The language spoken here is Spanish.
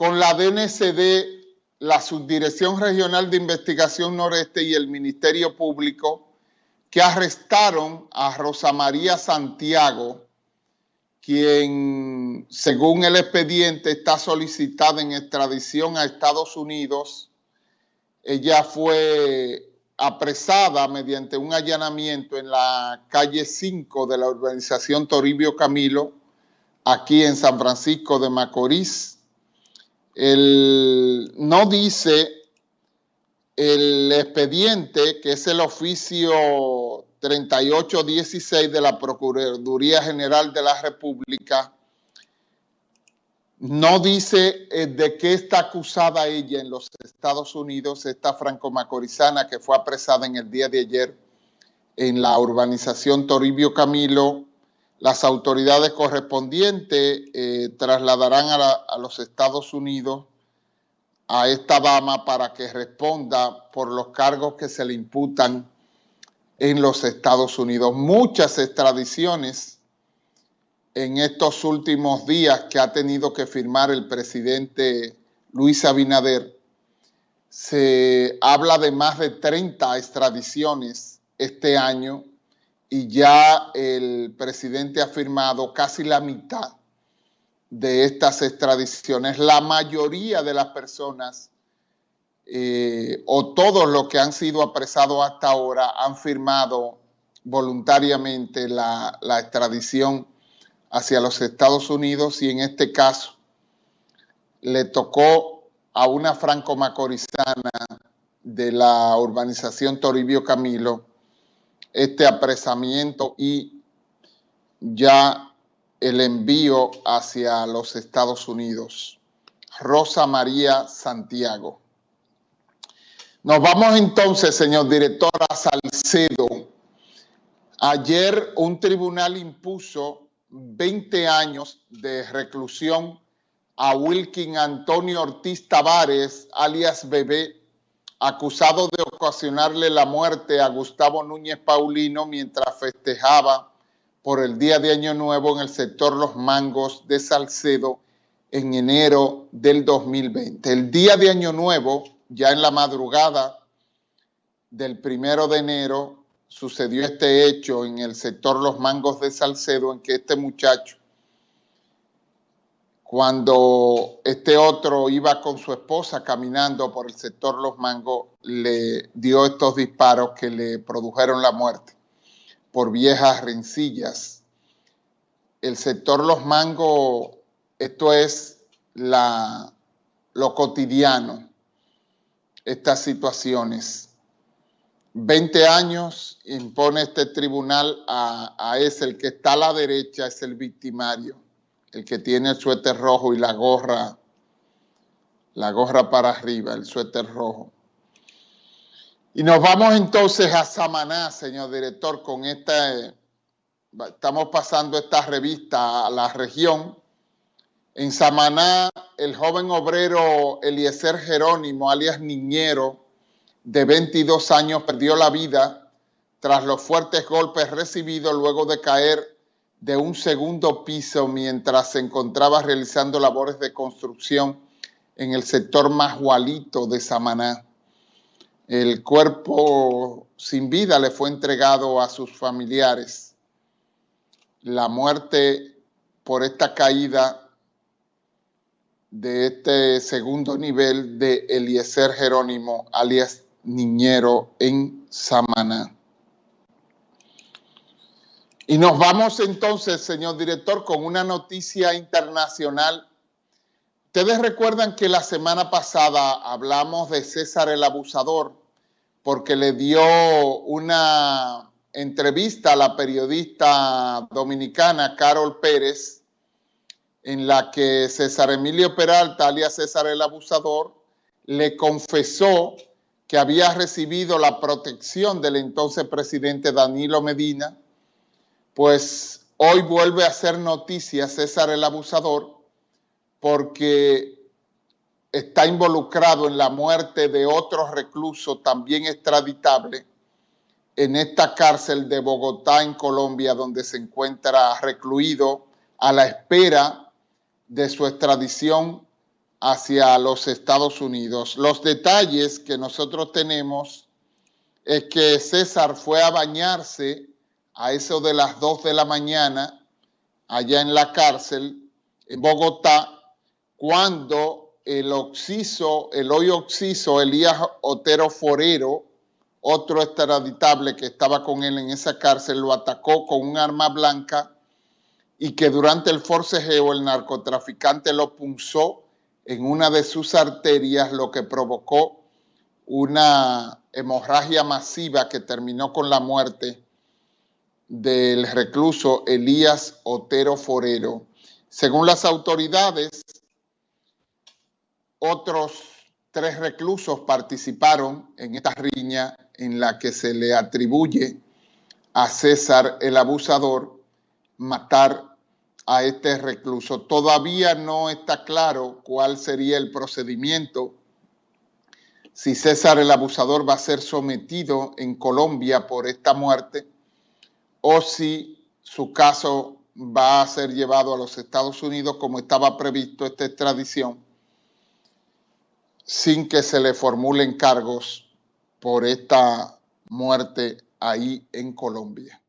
con la DNCD, la Subdirección Regional de Investigación Noreste y el Ministerio Público, que arrestaron a Rosa María Santiago, quien, según el expediente, está solicitada en extradición a Estados Unidos. Ella fue apresada mediante un allanamiento en la calle 5 de la urbanización Toribio Camilo, aquí en San Francisco de Macorís. El, no dice el expediente, que es el oficio 3816 de la Procuraduría General de la República, no dice eh, de qué está acusada ella en los Estados Unidos, esta franco-macorizana que fue apresada en el día de ayer en la urbanización Toribio Camilo. Las autoridades correspondientes eh, trasladarán a los Estados Unidos a esta dama para que responda por los cargos que se le imputan en los Estados Unidos. Muchas extradiciones en estos últimos días que ha tenido que firmar el presidente Luis Abinader, se habla de más de 30 extradiciones este año y ya el presidente ha firmado casi la mitad de estas extradiciones. La mayoría de las personas eh, o todos los que han sido apresados hasta ahora han firmado voluntariamente la, la extradición hacia los Estados Unidos y en este caso le tocó a una franco-macorizana de la urbanización Toribio Camilo este apresamiento y ya el envío hacia los Estados Unidos. Rosa María Santiago. Nos vamos entonces, señor director, a Salcedo. Ayer un tribunal impuso 20 años de reclusión a Wilkin Antonio Ortiz Tavares, alias Bebé, acusado de ocasionarle la muerte a Gustavo Núñez Paulino mientras festejaba por el Día de Año Nuevo en el sector Los Mangos de Salcedo en enero del 2020. El Día de Año Nuevo, ya en la madrugada del primero de enero, sucedió este hecho en el sector Los Mangos de Salcedo, en que este muchacho, cuando este otro iba con su esposa caminando por el sector Los Mangos, le dio estos disparos que le produjeron la muerte. Por viejas rencillas. El sector Los Mangos, esto es lo cotidiano, estas situaciones. 20 años impone este tribunal a, ese, el que está a la derecha es el victimario, el que tiene el suéter rojo y la gorra, la gorra para arriba, el suéter rojo. Y nos vamos entonces a Samaná, señor director, con esta, estamos pasando esta revista a la región. En Samaná, el joven obrero Eliezer Jerónimo, alias Niñero, de 22 años perdió la vida tras los fuertes golpes recibidos luego de caer de un segundo piso mientras se encontraba realizando labores de construcción en el sector Majualito de Samaná. El cuerpo sin vida le fue entregado a sus familiares. La muerte por esta caída de este segundo nivel de Eliezer Jerónimo, alias niñero en Samaná. Y nos vamos entonces, señor director, con una noticia internacional. Ustedes recuerdan que la semana pasada hablamos de César el Abusador porque le dio una entrevista a la periodista dominicana Carol Pérez en la que César Emilio Peralta, alias César el Abusador, le confesó que había recibido la protección del entonces presidente Danilo Medina, pues hoy vuelve a hacer noticia César el Abusador porque está involucrado en la muerte de otro recluso también extraditable en esta cárcel de Bogotá, en Colombia, donde se encuentra recluido a la espera de su extradición hacia los Estados Unidos. Los detalles que nosotros tenemos es que César fue a bañarse a eso de las 2 de la mañana allá en la cárcel en Bogotá cuando el oxiso, el hoy oxiso Elías Otero Forero, otro extraditable que estaba con él en esa cárcel, lo atacó con un arma blanca y que durante el forcejeo el narcotraficante lo punzó en una de sus arterias, lo que provocó una hemorragia masiva que terminó con la muerte del recluso Elías Otero Forero. Según las autoridades, otros tres reclusos participaron en esta riña en la que se le atribuye a César el abusador matar a este recluso. Todavía no está claro cuál sería el procedimiento, si César el abusador va a ser sometido en Colombia por esta muerte o si su caso va a ser llevado a los Estados Unidos como estaba previsto esta extradición sin que se le formulen cargos por esta muerte ahí en Colombia.